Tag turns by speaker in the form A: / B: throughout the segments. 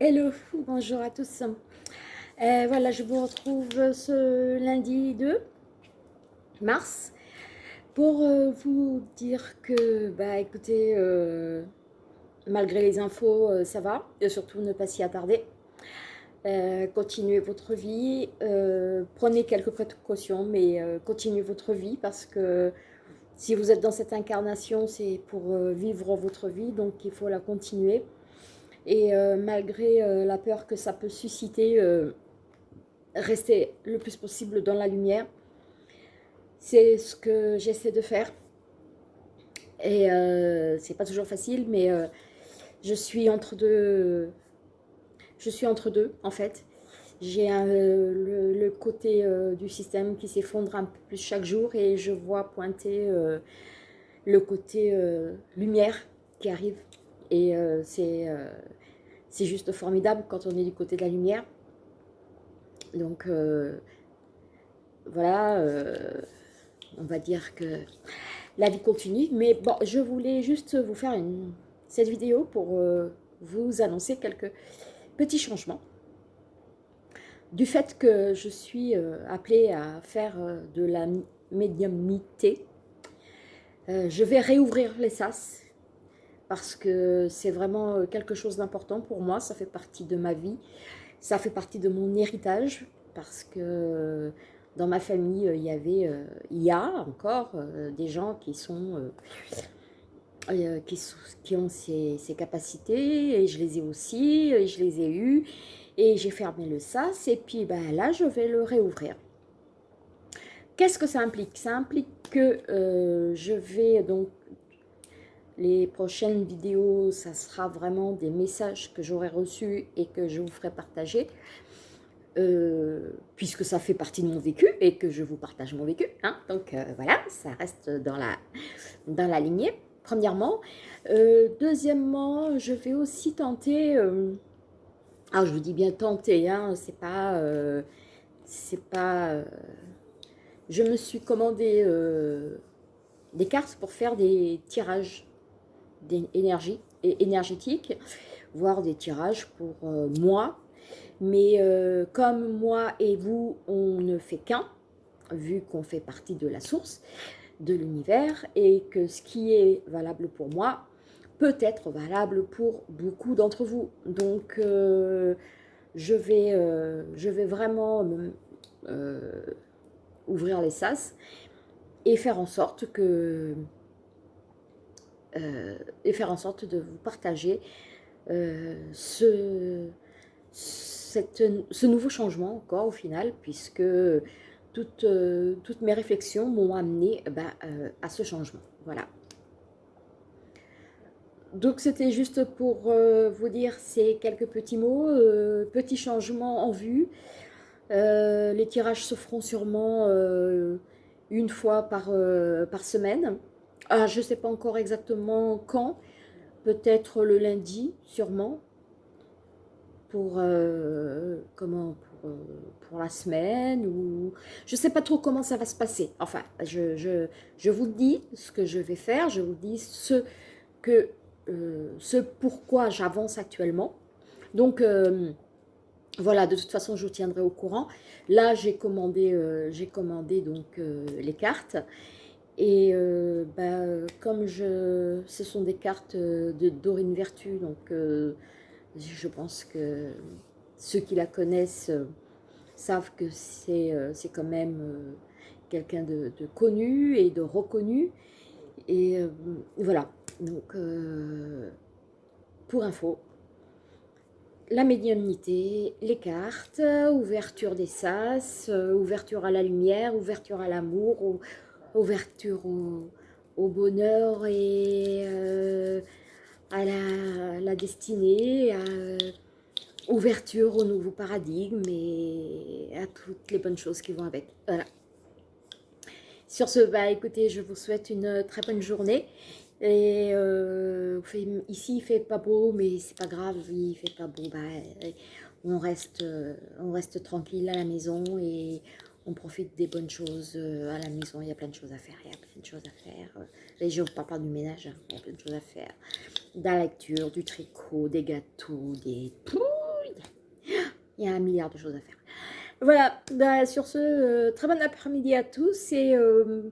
A: Hello, bonjour à tous. Euh, voilà, je vous retrouve ce lundi 2 mars pour euh, vous dire que, bah écoutez, euh, malgré les infos, ça va, et surtout ne pas s'y attarder. continuez votre vie, prenez quelques précautions, mais continuez votre vie parce que si vous êtes dans cette incarnation, c'est pour vivre votre vie, donc il faut la continuer. Et euh, malgré euh, la peur que ça peut susciter, euh, rester le plus possible dans la lumière. C'est ce que j'essaie de faire. Et c'est pas toujours facile, mais je suis entre deux. Je suis entre deux, en fait. J'ai le, côté du système qui s'effondre un peu plus chaque jour et je vois pointer le côté lumière qui arrive. Et c'est c'est juste formidable quand on est du côté de la lumière. Donc, euh, voilà, euh, on va dire que la vie continue. Mais bon, je voulais juste vous faire cette vidéo pour euh, vous annoncer quelques petits changements. Du fait que je suis appelée à faire de la médiumnité, je vais réouvrir les sas parce que c'est vraiment euh, quelque chose d'important pour moi, ça fait partie de ma vie, ça fait partie de mon héritage, parce que euh, dans ma famille, euh, il y avait, il y a encore des gens qui sont, qui, ont ces, ces, capacités, et je les ai aussi, et je les ai eues, et j'ai fermé le sas, et puis ben, là, je vais le réouvrir. Qu'est-ce que ça implique? Ça implique que je vais donc les prochaines vidéos, ça sera vraiment des messages que j'aurai reçus et que je vous ferai partager. Euh, puisque ça fait partie de mon vécu et que je vous partage mon vécu. Hein. Donc euh, voilà, ça reste dans la, dans lignée, premièrement. Euh, deuxièmement, je vais aussi tenter, alors je vous dis bien tenter, hein, c'est pas, c'est pas, je me suis commandé des cartes pour faire des tirages d'énergie énergétique, voire des tirages pour euh, moi. Mais euh, comme moi et vous, on ne fait qu'un, vu qu'on fait partie de la source, de l'univers, et que ce qui est valable pour moi peut être valable pour beaucoup d'entre vous. Donc, euh, je, vais, je vais vraiment ouvrir les sas et faire en sorte que et faire en sorte de vous partager euh, ce, nouveau changement encore au final, puisque toutes, euh, mes réflexions m'ont amené bah, à ce changement. Voilà. Donc c'était juste pour vous dire ces quelques petits mots, petits changements en vue. les tirages se feront sûrement une fois par semaine. Ah, je ne sais pas encore exactement quand, peut-être le lundi, sûrement, pour, euh, comment, pour, euh, pour, la semaine, ou je ne sais pas trop comment ça va se passer. Enfin, je, je, je, vous dis ce que je vais faire, je vous dis ce, que, euh, ce pourquoi j'avance actuellement. Donc, voilà, de toute façon, je vous tiendrai au courant. Là, j'ai commandé, commandé donc les cartes. Et euh, bah, comme je, ce sont des cartes de Dorine Vertu, donc euh, je pense que ceux qui la connaissent euh, savent que c'est quand même quelqu'un de, connu et de reconnu. Et voilà, donc pour info, la médiumnité, les cartes, ouverture des sas, ouverture à la lumière, ouverture à l'amour, ouverture au, bonheur et euh, à la, destinée, ouverture au nouveau paradigme et à toutes les bonnes choses qui vont avec. Voilà. Sur ce, bah écoutez, je vous souhaite une très bonne journée. Et euh, ici, il fait pas beau, mais c'est pas grave, il fait pas beau. Bah, on reste, on reste tranquille à la maison et on profite des bonnes choses euh, à la maison. Il y a plein de choses à faire. Il y a plein de choses à faire. Les gens ne pas du ménage. Hein. Il y a plein de choses à faire. De la lecture, du tricot, des gâteaux, des... Il y a un milliard de choses à faire. Voilà, bah, sur ce, euh, très bon après-midi à tous et euh,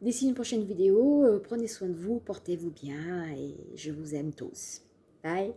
A: d'ici une prochaine vidéo, prenez soin de vous, portez-vous bien et je vous aime tous. Bye